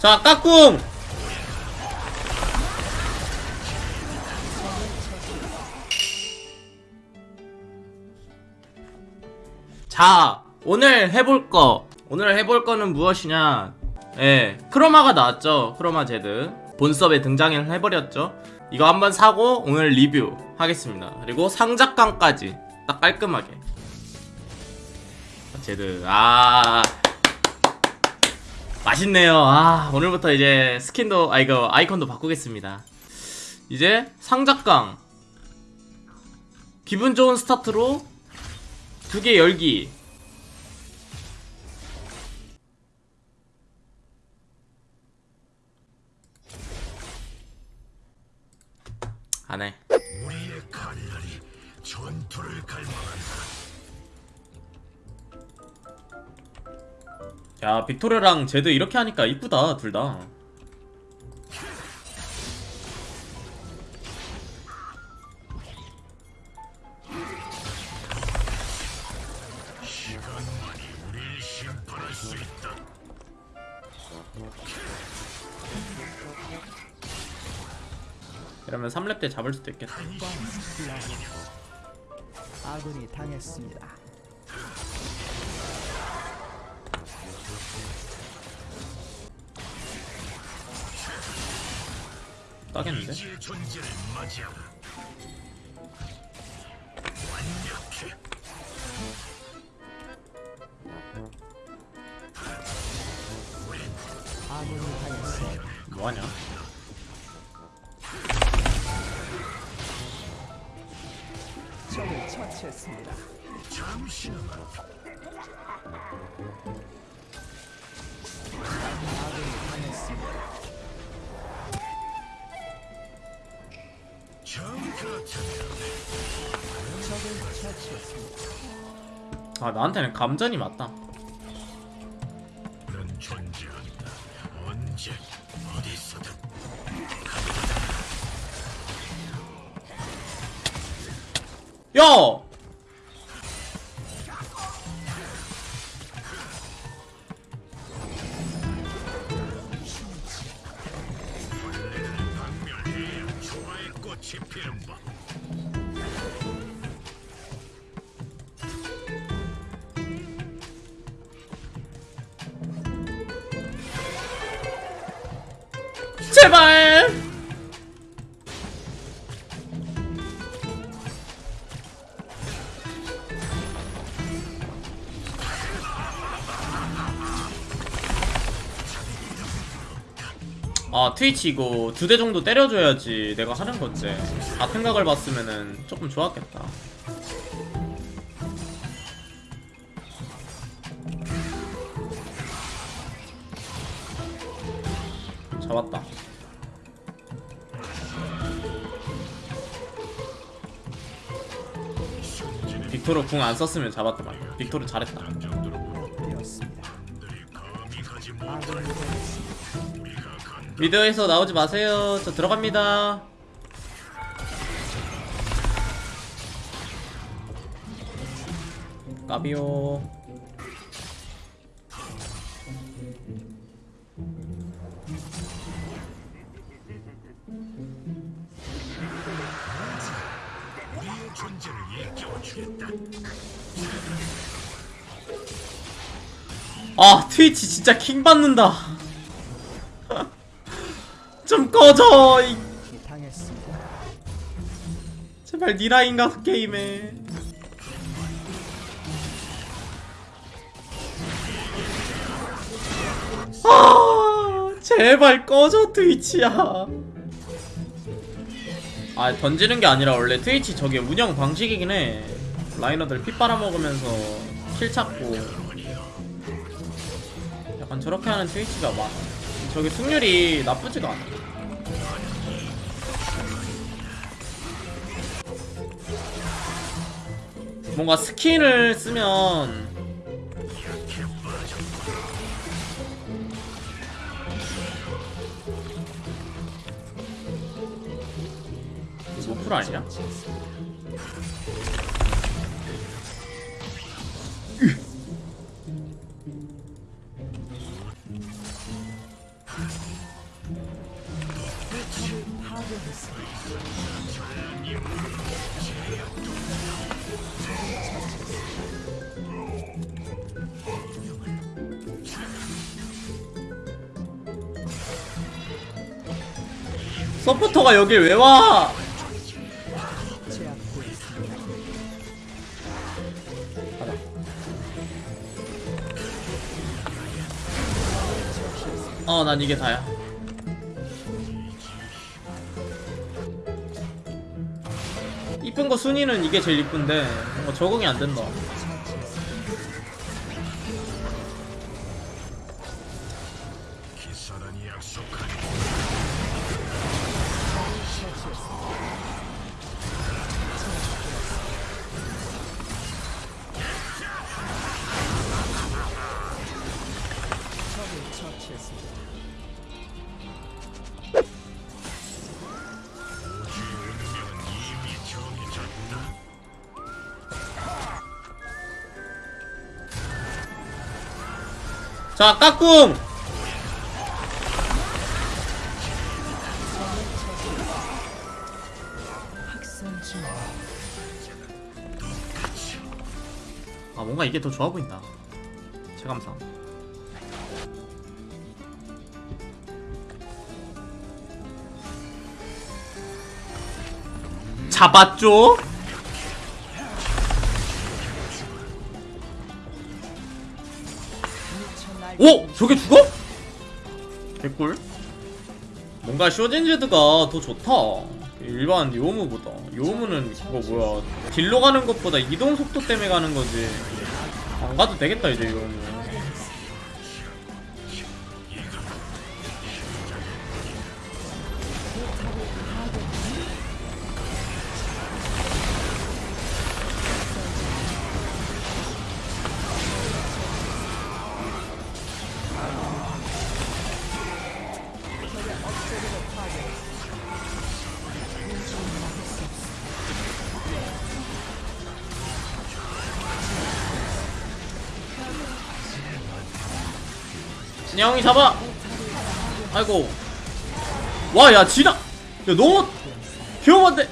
자 까꿍! 자 오늘 해볼 거 오늘 해볼 거는 무엇이냐? 예 크로마가 나왔죠 크로마 제드. 본섭에 등장을 해버렸죠. 이거 한번 사고 오늘 리뷰 하겠습니다. 그리고 상작강까지 딱 깔끔하게. 제드 아 맛있네요. 아 오늘부터 이제 스킨도 아 이거 아이콘도 바꾸겠습니다. 이제 상작강. 기분 좋은 스타트로 두 개 열기. 안해. 우리의 칼날이 전투를 갈망한다. 야 빅토르랑 제드 이렇게 하니까 이쁘다 둘다. 이러면 3렙 때 잡을 수도 있겠다 아군이 당했습니다. 당했습니다. 뭐하냐? 적을 처치했습니다. 잠시나마 아군이 당했습니다. 아 나한테는 감전이 맞다. 야! 제발! 아 트위치 이거 두 대 정도 때려줘야지 내가 하는 건데 같은 각을 봤으면은 조금 좋았겠다. 잡았다 빅토르 궁 안 썼으면 말이야. 빅토르 잘했다. 미드에서 나오지 마세요. 저 들어갑니다. 까비오 아 트위치 진짜 킹 받는다. 좀 꺼져 이. 제발 니라인가 게임에 아 제발 꺼져 트위치야. 아 던지는 게 아니라 원래 트위치 저게 운영 방식이긴 해 라이너들 피 빨아먹으면서 kill 찾고 약간 저렇게 하는 트위치가 많아 저게 승률이 나쁘지가 않아 뭔가 스킨을 쓰면 노플 아니냐? 서포터가 여길 왜 와? 가자. 어, 난 이게 다야. 이쁜 거 순위는 이게 제일 이쁜데 뭔가 적응이 안 된다. 정해졌다. 자, 까꿍! 아, 뭔가 이게 더 좋아 보인다. 체감상. 잡았죠? 오! 저게 죽어? 개꿀 뭔가 쇼진즈드가 더 좋다 일반 요무보다 요무는 그거 뭐야 딜로 가는 것보다 이동 속도 때문에 가는 거지 안 가도 되겠다 이제 요무 영이 잡아. 아이고. 와 야 지나. 야 너무 위험한데.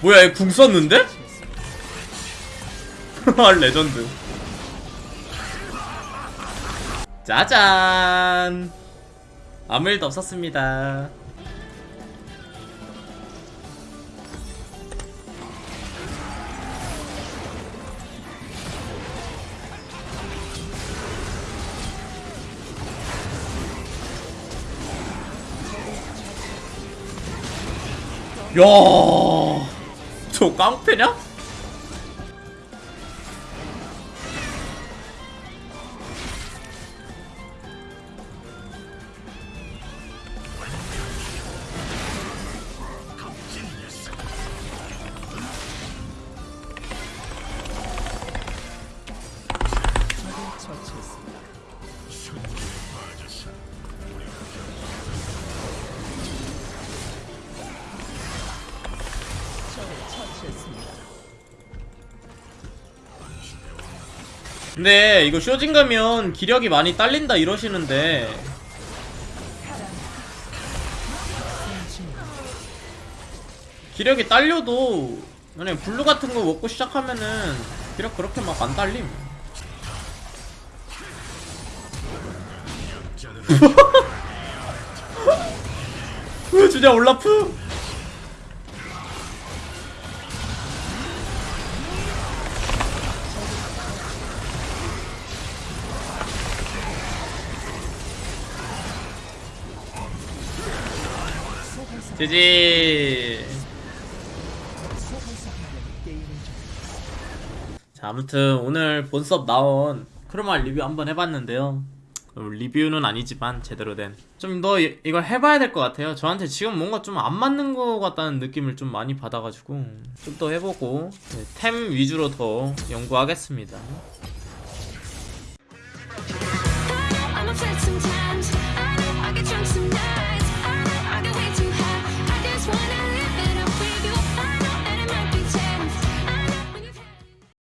뭐야 얘 궁 썼는데? 아 레전드. 짜잔. 아무 일도 없었습니다 야, 저 깡패냐? 근데 이거 쇼진 가면 기력이 많이 딸린다 이러시는데. 기력이 딸려도 만약에 블루 같은 거 먹고 시작하면은 기력 그렇게 막 안 딸림. 으 주냐 올라프 지지. 자 아무튼 오늘 본섭 나온 크로마 리뷰 한번 해봤는데요. 어, 리뷰는 아니지만 제대로 된. 좀 더 이걸 해봐야 될 것 같아요. 저한테 지금 뭔가 좀 안 맞는 것 같다는 느낌을 좀 많이 받아가지고 좀 더 해보고 네, 템 위주로 더 연구하겠습니다